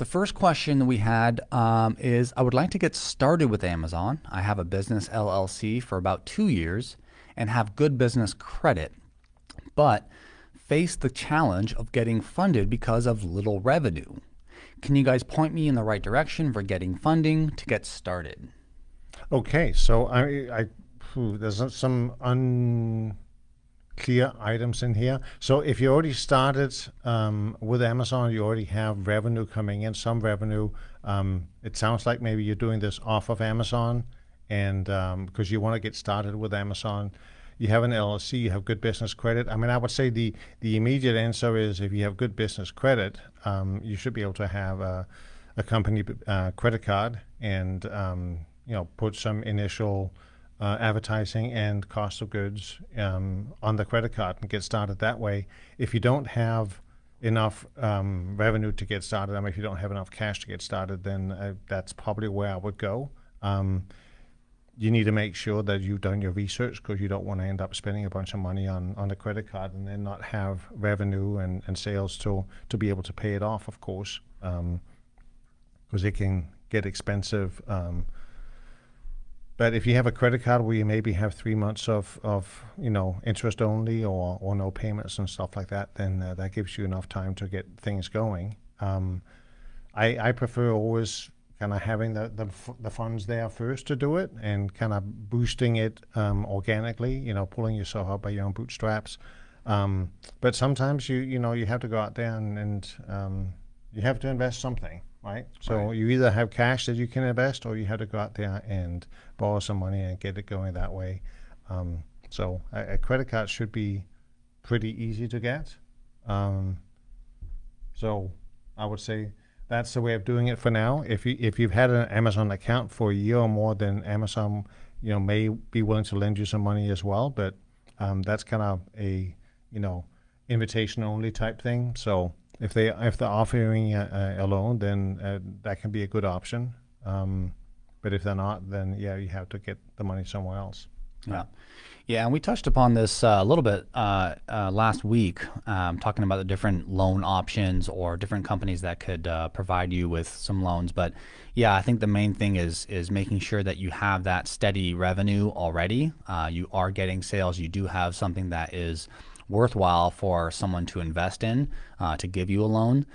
The first question that we had um, is I would like to get started with Amazon. I have a business LLC for about two years and have good business credit, but face the challenge of getting funded because of little revenue. Can you guys point me in the right direction for getting funding to get started? Okay, so I, I there's some unclear items in here. So if you already started um, with Amazon, you already have revenue coming in, some revenue. Um, it sounds like maybe you're doing this off of Amazon, and because um, you want to get started with Amazon, you have an LLC, you have good business credit. I mean, I would say the the immediate answer is if you have good business credit, um, you should be able to have a, a company uh, credit card and um, you know put some initial uh, advertising and cost of goods um, on the credit card and get started that way. If you don't have enough um, revenue to get started, I mean, if you don't have enough cash to get started, then uh, that's probably where I would go. Um, you need to make sure that you've done your research because you don't want to end up spending a bunch of money on, on a credit card and then not have revenue and, and sales to, to be able to pay it off, of course, because um, it can get expensive um, but if you have a credit card where you maybe have three months of, of you know interest only or, or no payments and stuff like that, then uh, that gives you enough time to get things going. Um, I, I prefer always kind of having the, the, the funds there first to do it and kind of boosting it um, organically. You know, pulling yourself up by your own bootstraps. Um, but sometimes you you know you have to go out there and, and um, you have to invest something right? So right. you either have cash that you can invest, or you have to go out there and borrow some money and get it going that way. Um, so a, a, credit card should be pretty easy to get. Um, so I would say that's the way of doing it for now. If you if you've had an Amazon account for a year or more, then Amazon you know may be willing to lend you some money as well. But um, that's kind of a you know invitation only type thing. So if they if they're offering a, a loan, then uh, that can be a good option. Um, but if they're not, then yeah, you have to get the money somewhere else. Yeah. Yeah, and we touched upon this uh, a little bit uh, uh, last week, um, talking about the different loan options or different companies that could uh, provide you with some loans. But yeah, I think the main thing is is making sure that you have that steady revenue already. Uh, you are getting sales. You do have something that is worthwhile for someone to invest in uh, to give you a loan.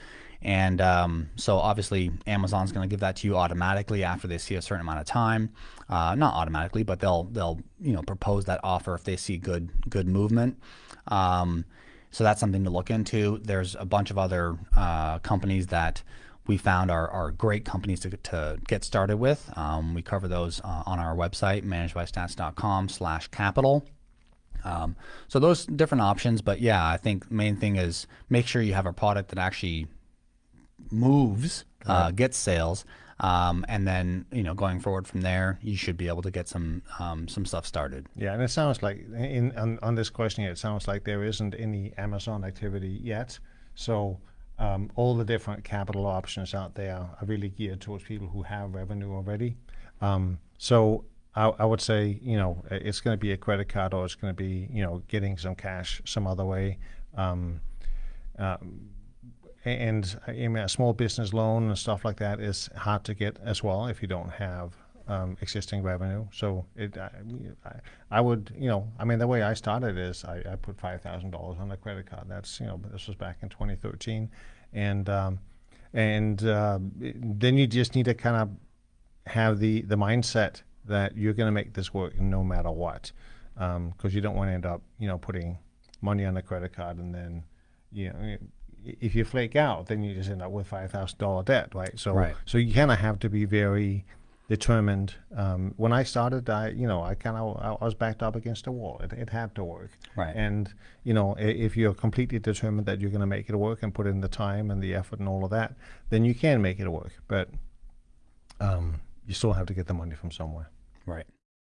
And um, so obviously Amazon's going to give that to you automatically after they see a certain amount of time. Uh, not automatically, but they'll they'll you know propose that offer if they see good good movement. Um, so that's something to look into. There's a bunch of other uh, companies that we found are, are great companies to, to get started with. Um, we cover those uh, on our website, managedbystats.com slash capital. Um, so those different options, but yeah, I think main thing is make sure you have a product that actually moves, uh, gets sales, um, and then you know going forward from there, you should be able to get some um, some stuff started. Yeah, and it sounds like in on, on this question, it sounds like there isn't any Amazon activity yet. So um, all the different capital options out there are really geared towards people who have revenue already. Um, so I, I would say, you know, it's going to be a credit card or it's going to be, you know, getting some cash some other way. Um, um, and I mean, a small business loan and stuff like that is hard to get as well if you don't have um, existing revenue. So it, I, I, would, you know, I mean, the way I started is I, I put five thousand dollars on a credit card. That's, you know, this was back in 2013, and um, and uh, then you just need to kind of have the the mindset that you're going to make this work no matter what, because um, you don't want to end up, you know, putting money on a credit card and then, you know, if you flake out, then you just end up with five thousand dollar debt, right? So, right. so you kind of have to be very determined. Um, when I started, I, you know, I kind of I was backed up against a wall. It, it had to work, right? And you know, if you're completely determined that you're going to make it work and put in the time and the effort and all of that, then you can make it work. But um, you still have to get the money from somewhere. Right.